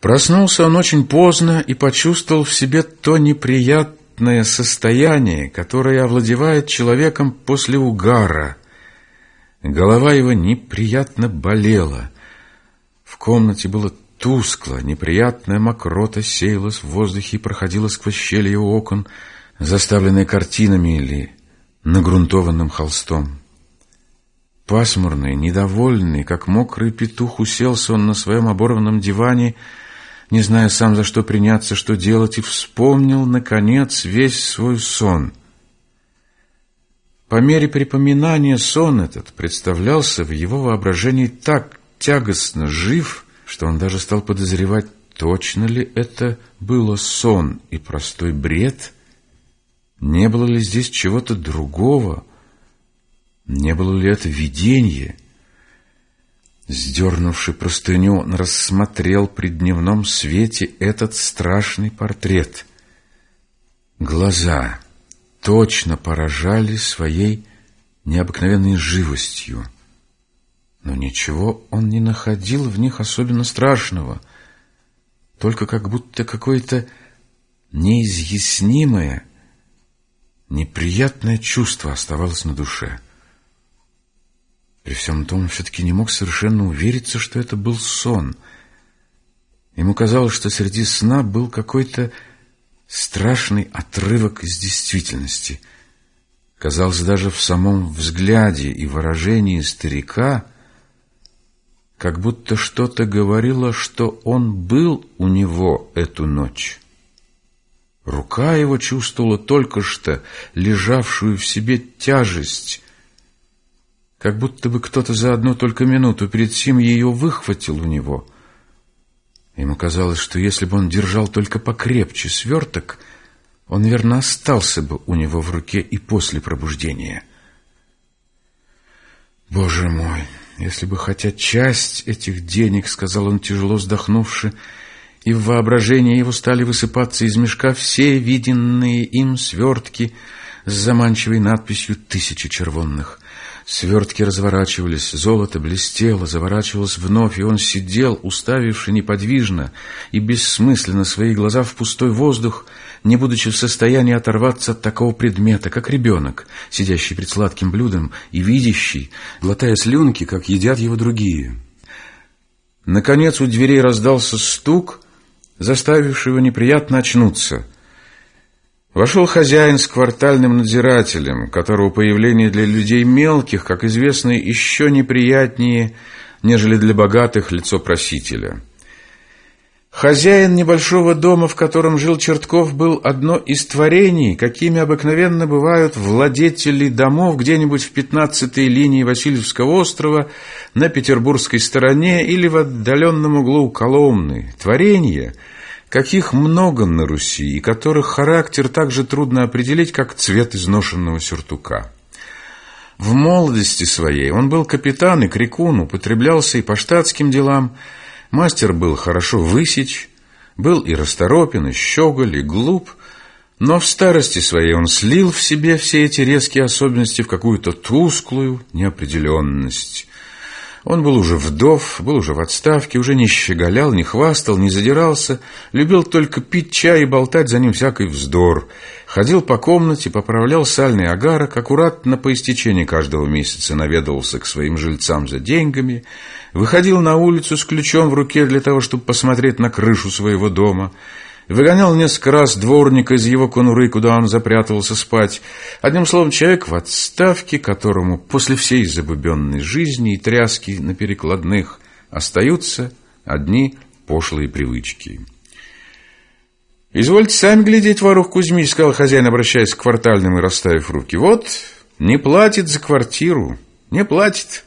Проснулся он очень поздно и почувствовал в себе то неприятное состояние, которое овладевает человеком после угара. Голова его неприятно болела. В комнате было тускло, неприятная мокрота сеялась в воздухе и проходила сквозь щели его окон, заставленные картинами или нагрунтованным холстом. Пасмурный, недовольный, как мокрый петух, уселся он на своем оборванном диване, не зная сам за что приняться, что делать, и вспомнил, наконец, весь свой сон. По мере припоминания сон этот представлялся в его воображении так тягостно жив, что он даже стал подозревать, точно ли это было сон и простой бред, не было ли здесь чего-то другого, не было ли это видение — Сдернувши простыню, он рассмотрел при дневном свете этот страшный портрет. Глаза точно поражали своей необыкновенной живостью. Но ничего он не находил в них особенно страшного, только как будто какое-то неизъяснимое, неприятное чувство оставалось на душе. При всем том, он все-таки не мог совершенно увериться, что это был сон. Ему казалось, что среди сна был какой-то страшный отрывок из действительности. Казалось, даже в самом взгляде и выражении старика, как будто что-то говорило, что он был у него эту ночь. Рука его чувствовала только что лежавшую в себе тяжесть, как будто бы кто-то за одну только минуту перед сим ее выхватил у него. Ему казалось, что если бы он держал только покрепче сверток, он, верно, остался бы у него в руке и после пробуждения. «Боже мой, если бы хотя часть этих денег, — сказал он, тяжело вздохнувши, — и в воображении его стали высыпаться из мешка все виденные им свертки с заманчивой надписью «Тысячи червонных». Свертки разворачивались, золото блестело, заворачивалось вновь, и он сидел, уставивший неподвижно и бессмысленно свои глаза в пустой воздух, не будучи в состоянии оторваться от такого предмета, как ребенок, сидящий перед сладким блюдом и видящий, глотая слюнки, как едят его другие. Наконец у дверей раздался стук, заставивший его неприятно очнуться — Вошел хозяин с квартальным надзирателем, которого появление для людей мелких, как известно, еще неприятнее, нежели для богатых лицо просителя. Хозяин небольшого дома, в котором жил Чертков, был одно из творений, какими обыкновенно бывают владетели домов где-нибудь в пятнадцатой линии Васильевского острова на петербургской стороне или в отдаленном углу Коломны. Творение – каких много на Руси, и которых характер так же трудно определить, как цвет изношенного сюртука. В молодости своей он был капитан и крикун, употреблялся и по штатским делам, мастер был хорошо высечь, был и расторопен, и щеголь, и глуп, но в старости своей он слил в себе все эти резкие особенности в какую-то тусклую неопределенность, он был уже вдов, был уже в отставке, уже не щеголял, не хвастал, не задирался, любил только пить чай и болтать за ним всякий вздор. Ходил по комнате, поправлял сальный агарок, аккуратно по истечении каждого месяца наведывался к своим жильцам за деньгами, выходил на улицу с ключом в руке для того, чтобы посмотреть на крышу своего дома – Выгонял несколько раз дворника из его конуры, куда он запрятывался спать. Одним словом, человек в отставке, которому после всей забубенной жизни и тряски на перекладных остаются одни пошлые привычки. «Извольте сами глядеть, Варух Кузьмич», — сказал хозяин, обращаясь к квартальным и расставив руки. «Вот, не платит за квартиру, не платит».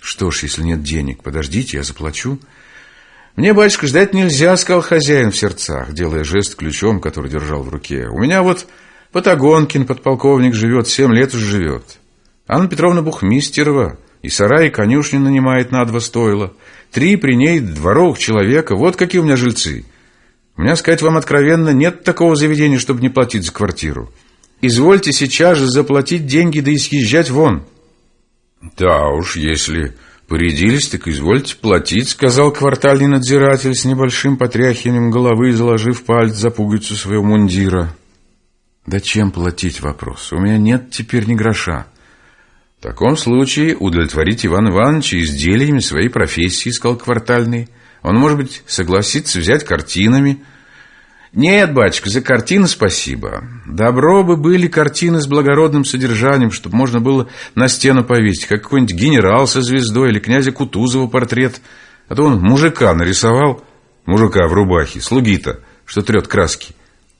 «Что ж, если нет денег, подождите, я заплачу». «Мне, батюшка, ждать нельзя», — сказал хозяин в сердцах, делая жест ключом, который держал в руке. «У меня вот Патагонкин, подполковник, живет, семь лет уже живет. Анна Петровна Бухмистерова и сарай, и конюшню нанимает на два стойла. Три при ней дворовых человека. Вот какие у меня жильцы. У меня, сказать вам откровенно, нет такого заведения, чтобы не платить за квартиру. Извольте сейчас же заплатить деньги да и съезжать вон». «Да уж, если Порядились, так извольте платить, сказал квартальный надзиратель с небольшим потряхиванием головы, заложив палец за пуговицу своего мундира. Да чем платить вопрос? У меня нет теперь ни гроша. В таком случае удовлетворить Иван Ивановича изделиями своей профессии, сказал квартальный. Он, может быть, согласится взять картинами, нет, батюшка, за картины спасибо. Добро бы были картины с благородным содержанием, чтобы можно было на стену повесить, как какой-нибудь генерал со звездой или князя Кутузова портрет. А то он мужика нарисовал, мужика в рубахе, слуги-то, что трет краски.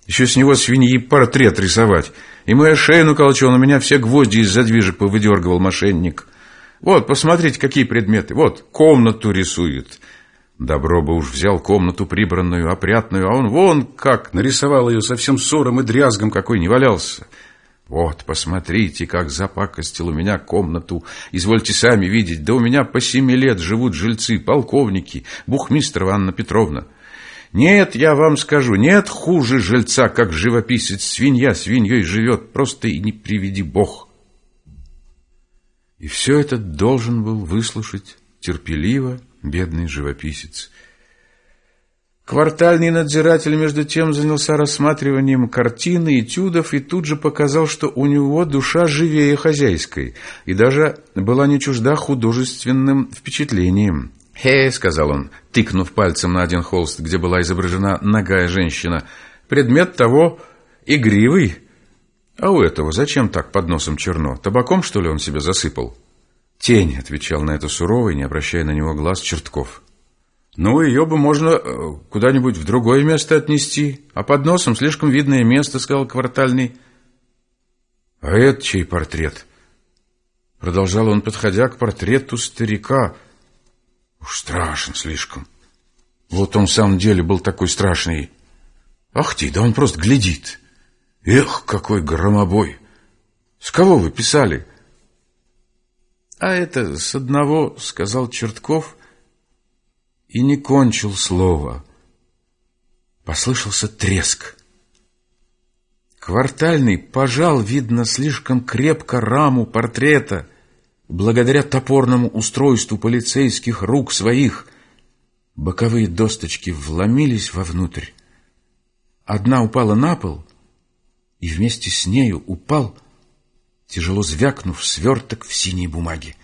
Еще с него свиньи портрет рисовать. И моя шею наколочил, у меня все гвозди из задвижек повыдергивал мошенник. Вот, посмотрите, какие предметы. Вот, комнату рисует. Добро бы уж взял комнату прибранную, опрятную, а он вон как нарисовал ее совсем ссором и дрязгом, какой не валялся. Вот, посмотрите, как запакостил у меня комнату. Извольте сами видеть, да у меня по семи лет живут жильцы, полковники, бухмистрова Анна Петровна. Нет, я вам скажу, нет хуже жильца, как живописец. Свинья свиньей живет, просто и не приведи бог. И все это должен был выслушать терпеливо бедный живописец. Квартальный надзиратель, между тем, занялся рассматриванием картины, этюдов и тут же показал, что у него душа живее хозяйской и даже была не чужда художественным впечатлением. «Хе», — сказал он, тыкнув пальцем на один холст, где была изображена ногая женщина, — «предмет того игривый». «А у этого зачем так под носом черно? Табаком, что ли, он себя засыпал?» «Тень», — отвечал на это суровый, не обращая на него глаз, Чертков. «Ну, ее бы можно э, куда-нибудь в другое место отнести, а под носом слишком видное место», — сказал квартальный. «А это чей портрет?» Продолжал он, подходя к портрету старика. «Уж страшен слишком. Вот он в самом деле был такой страшный. Ах ты, да он просто глядит. Эх, какой громобой! С кого вы писали?» А это с одного, сказал Чертков, и не кончил слова. Послышался треск. Квартальный пожал, видно, слишком крепко раму портрета, благодаря топорному устройству полицейских рук своих. Боковые досточки вломились вовнутрь. Одна упала на пол, и вместе с нею упал тяжело звякнув сверток в синей бумаге.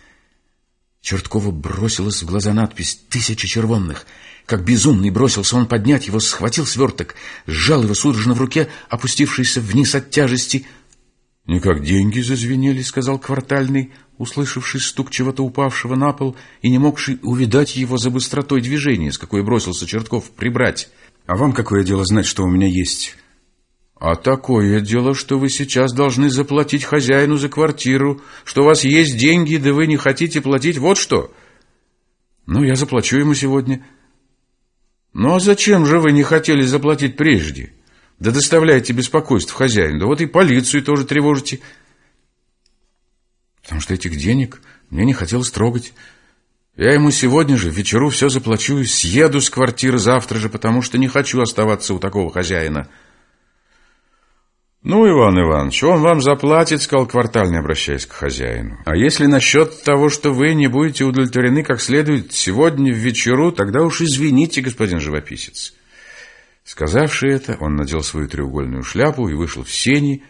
Черткова бросилась в глаза надпись «Тысяча червонных». Как безумный бросился он поднять его, схватил сверток, сжал его судорожно в руке, опустившийся вниз от тяжести. «Не как деньги зазвенели», — сказал квартальный, услышавший стук чего-то упавшего на пол и не могший увидать его за быстротой движения, с какой бросился Чертков прибрать. «А вам какое дело знать, что у меня есть?» А такое дело, что вы сейчас должны заплатить хозяину за квартиру, что у вас есть деньги, да вы не хотите платить, вот что. Ну, я заплачу ему сегодня. Ну, а зачем же вы не хотели заплатить прежде? Да доставляете беспокойство хозяину, да вот и полицию тоже тревожите. Потому что этих денег мне не хотелось трогать. Я ему сегодня же, вечеру все заплачу и съеду с квартиры завтра же, потому что не хочу оставаться у такого хозяина». «Ну, Иван Иванович, он вам заплатит», — сказал квартальный, обращаясь к хозяину. «А если насчет того, что вы не будете удовлетворены как следует сегодня в вечеру, тогда уж извините, господин живописец». Сказавши это, он надел свою треугольную шляпу и вышел в сени,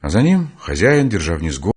а за ним хозяин, держа вниз голову,